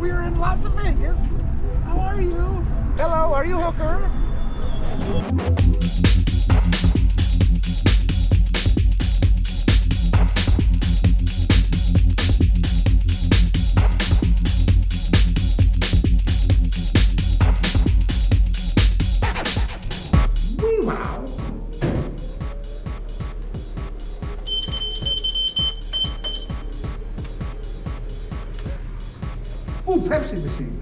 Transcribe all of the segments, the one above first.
we're in Las Vegas. How are you? Hello, are you Hooker? Ooh, Pepsi machine.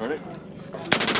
Ready?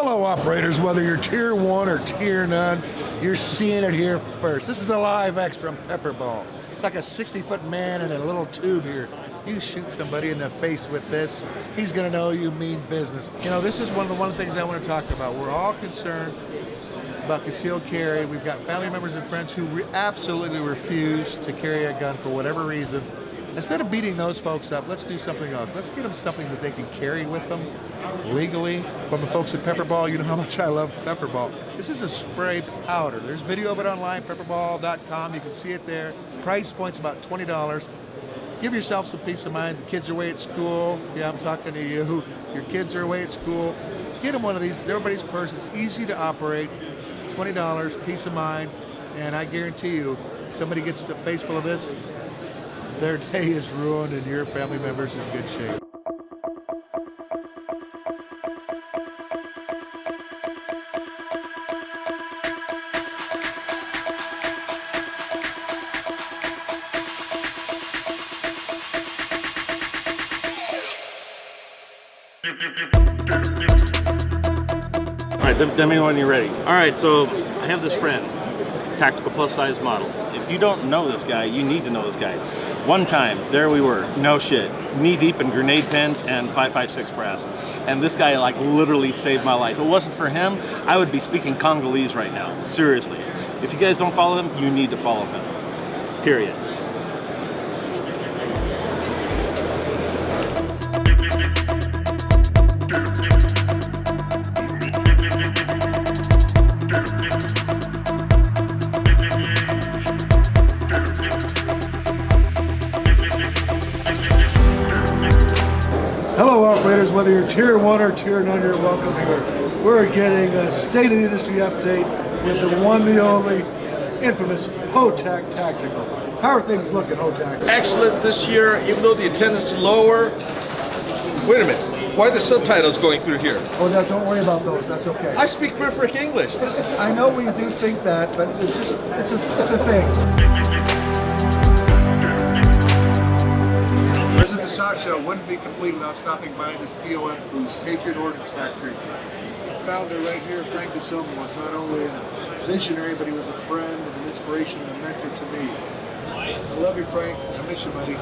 Hello, operators. Whether you're tier one or tier none, you're seeing it here first. This is the live X from Pepperball. It's like a 60 foot man in a little tube here. You shoot somebody in the face with this, he's gonna know you mean business. You know, this is one of the one things I want to talk about. We're all concerned about concealed carry. We've got family members and friends who re absolutely refuse to carry a gun for whatever reason. Instead of beating those folks up, let's do something else. Let's get them something that they can carry with them legally. From the folks at Pepperball, you know how much I love Pepperball. This is a spray powder. There's video of it online, pepperball.com. You can see it there. Price point's about $20. Give yourself some peace of mind. The kids are away at school. Yeah, I'm talking to you. Your kids are away at school. Get them one of these. Everybody's purse. It's easy to operate. $20, peace of mind. And I guarantee you, somebody gets a face full of this, their day is ruined and your family member's in good shape. All right, let me know when you're ready. All right, so I have this friend, tactical plus size model. If you don't know this guy, you need to know this guy. One time, there we were, no shit, knee deep in grenade pins and 556 brass. And this guy like literally saved my life. If it wasn't for him, I would be speaking Congolese right now, seriously. If you guys don't follow him, you need to follow him, period. Hello, operators. Whether you're tier one or tier nine, you're welcome here. We're getting a state of the industry update with the one, the only, infamous HOTAC Tactical. How are things looking, HOTAC? excellent this year, even though the attendance is lower. Wait a minute, why are the subtitles going through here? Oh, no, don't worry about those. That's okay. I speak perfect English. I know we do think that, but it's just, it's a, it's a thing. Visit the SHOT Show wouldn't be complete without stopping by the POF booth, Patriot Ordnance Factory. Founder right here, Frank DeSomma, was not only a visionary, but he was a friend, an inspiration, and a mentor to me. I love you, Frank. I miss you, buddy.